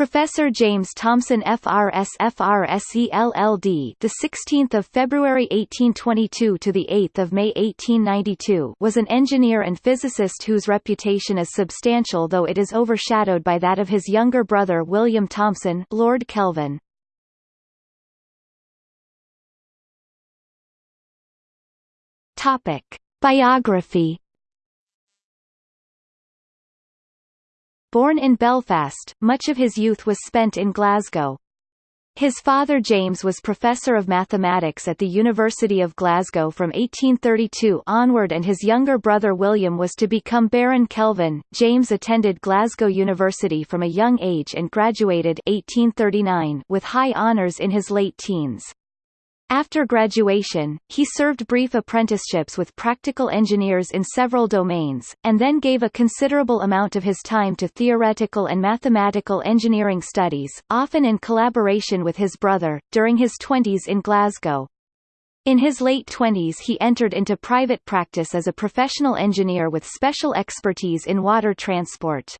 Professor James Thomson FRS FRSE LLD the 16th of February 1822 to the 8th of May 1892 was an engineer and physicist whose reputation is substantial though it is overshadowed by that of his younger brother William Thomson Lord Kelvin. Topic Biography Born in Belfast, much of his youth was spent in Glasgow. His father James was professor of mathematics at the University of Glasgow from 1832 onward and his younger brother William was to become Baron Kelvin. James attended Glasgow University from a young age and graduated 1839 with high honours in his late teens. After graduation, he served brief apprenticeships with practical engineers in several domains, and then gave a considerable amount of his time to theoretical and mathematical engineering studies, often in collaboration with his brother, during his twenties in Glasgow. In his late twenties he entered into private practice as a professional engineer with special expertise in water transport.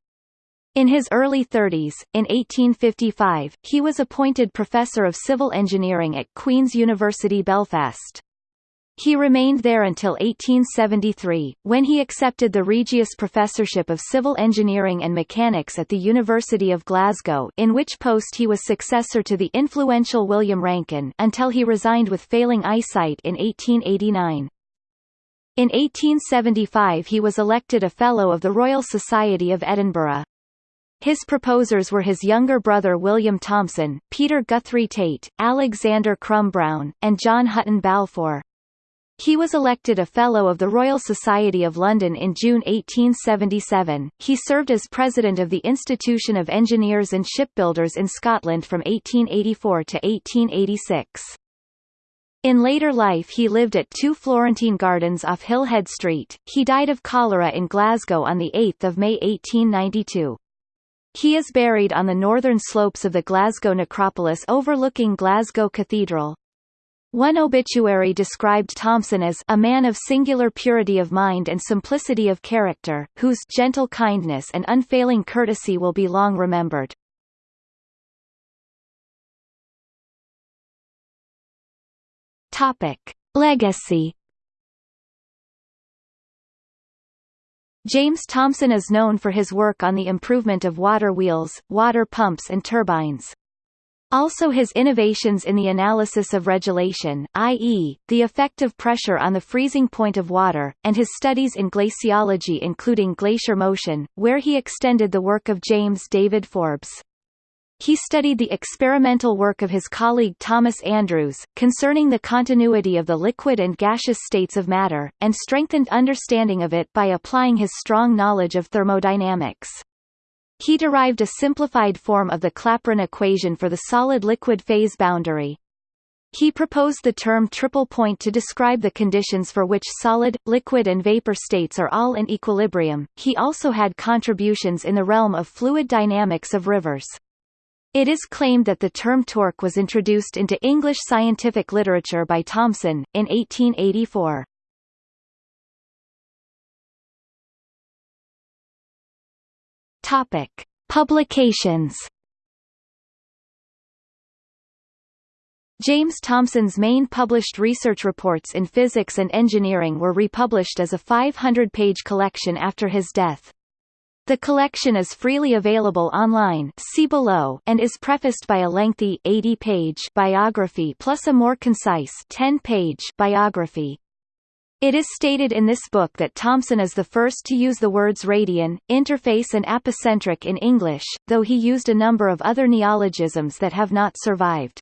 In his early 30s, in 1855, he was appointed Professor of Civil Engineering at Queen's University Belfast. He remained there until 1873, when he accepted the Regius Professorship of Civil Engineering and Mechanics at the University of Glasgow in which post he was successor to the influential William Rankine until he resigned with failing eyesight in 1889. In 1875 he was elected a Fellow of the Royal Society of Edinburgh. His proposers were his younger brother William Thomson, Peter Guthrie Tait, Alexander Crum Brown, and John Hutton Balfour. He was elected a Fellow of the Royal Society of London in June 1877. He served as President of the Institution of Engineers and Shipbuilders in Scotland from 1884 to 1886. In later life he lived at 2 Florentine Gardens off Hillhead Street. He died of cholera in Glasgow on 8 May 1892. He is buried on the northern slopes of the Glasgow necropolis overlooking Glasgow Cathedral. One obituary described Thomson as a man of singular purity of mind and simplicity of character, whose gentle kindness and unfailing courtesy will be long remembered. Topic. Legacy James Thomson is known for his work on the improvement of water wheels, water pumps and turbines. Also his innovations in the analysis of regelation, i.e., the effect of pressure on the freezing point of water, and his studies in glaciology including glacier motion, where he extended the work of James David Forbes. He studied the experimental work of his colleague Thomas Andrews, concerning the continuity of the liquid and gaseous states of matter, and strengthened understanding of it by applying his strong knowledge of thermodynamics. He derived a simplified form of the Clapeyron equation for the solid-liquid phase boundary. He proposed the term triple point to describe the conditions for which solid, liquid and vapor states are all in equilibrium. He also had contributions in the realm of fluid dynamics of rivers. It is claimed that the term torque was introduced into English scientific literature by Thomson, in 1884. Topic. Publications James Thomson's main published research reports in physics and engineering were republished as a 500-page collection after his death. The collection is freely available online see below and is prefaced by a lengthy 80-page biography plus a more concise 10-page biography. It is stated in this book that Thomson is the first to use the words radian, interface and apocentric in English, though he used a number of other neologisms that have not survived.